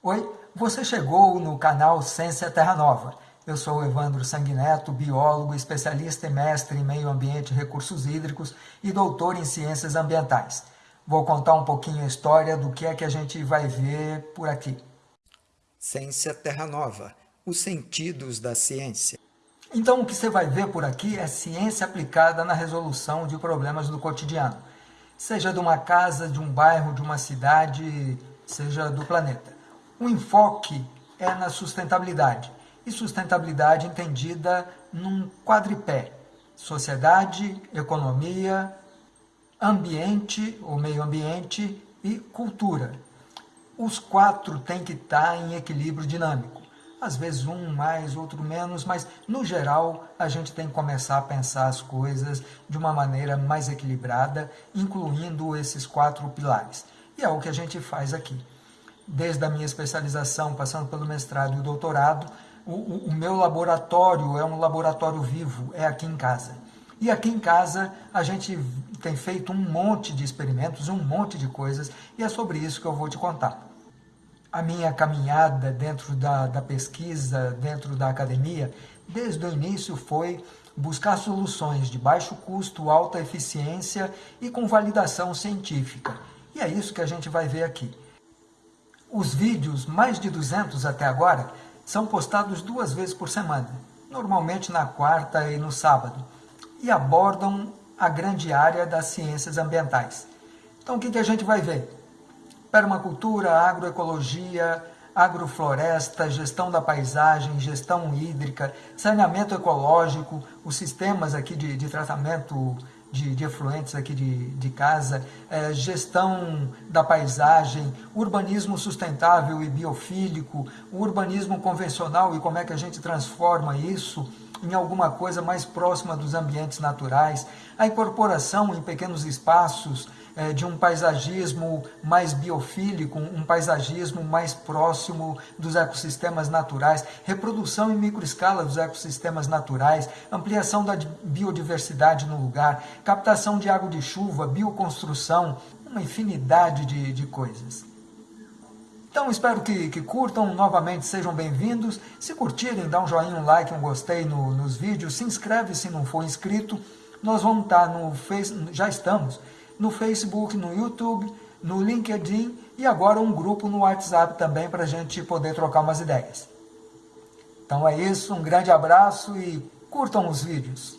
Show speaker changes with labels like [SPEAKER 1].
[SPEAKER 1] Oi, você chegou no canal Ciência Terra Nova. Eu sou o Evandro Sanguineto, biólogo, especialista e mestre em meio ambiente e recursos hídricos e doutor em ciências ambientais. Vou contar um pouquinho a história do que é que a gente vai ver por aqui.
[SPEAKER 2] Ciência Terra Nova, os sentidos da ciência.
[SPEAKER 1] Então o que você vai ver por aqui é ciência aplicada na resolução de problemas do cotidiano. Seja de uma casa, de um bairro, de uma cidade, seja do planeta. O enfoque é na sustentabilidade, e sustentabilidade entendida num quadripé, sociedade, economia, ambiente ou meio ambiente e cultura. Os quatro têm que estar em equilíbrio dinâmico. Às vezes um mais, outro menos, mas no geral a gente tem que começar a pensar as coisas de uma maneira mais equilibrada, incluindo esses quatro pilares. E é o que a gente faz aqui desde a minha especialização, passando pelo mestrado e o doutorado, o, o, o, meu laboratório é um laboratório vivo, é aqui em casa. E aqui em casa a gente tem feito um monte de experimentos, um monte de coisas, e é sobre isso que eu vou te contar. A minha caminhada dentro da, da pesquisa, dentro da academia, desde o início foi buscar soluções de baixo custo, alta eficiência e com validação científica. E é isso que a gente vai ver aqui. Os vídeos, mais de 200 até agora, são postados duas vezes por semana, normalmente na quarta e no sábado, e abordam a grande área das ciências ambientais. Então o que, a gente vai ver? Permacultura, agroecologia, agrofloresta, gestão da paisagem, gestão hídrica, saneamento ecológico, os sistemas aqui de, de tratamento de, de efluentes aqui de, de casa, é, gestão da paisagem, urbanismo sustentável e biofílico, urbanismo convencional e como é que a gente transforma isso em alguma coisa mais próxima dos ambientes naturais, a incorporação em pequenos espaços é, de um paisagismo mais biofílico, um paisagismo mais próximo dos ecossistemas naturais, reprodução em microescala dos ecossistemas naturais, ampliação da biodiversidade no lugar, captação de água de chuva, bioconstrução, uma infinidade de, de coisas. Então espero que, que, curtam, novamente sejam bem-vindos. Se curtirem, dá um joinha, um like, um gostei no, nos vídeos, se inscreve se não for inscrito. Nós vamos estar no Facebook, já estamos no Facebook, no YouTube, no LinkedIn e agora um grupo no WhatsApp também para a gente poder trocar umas ideias. Então é isso, um grande abraço e curtam os vídeos.